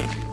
it.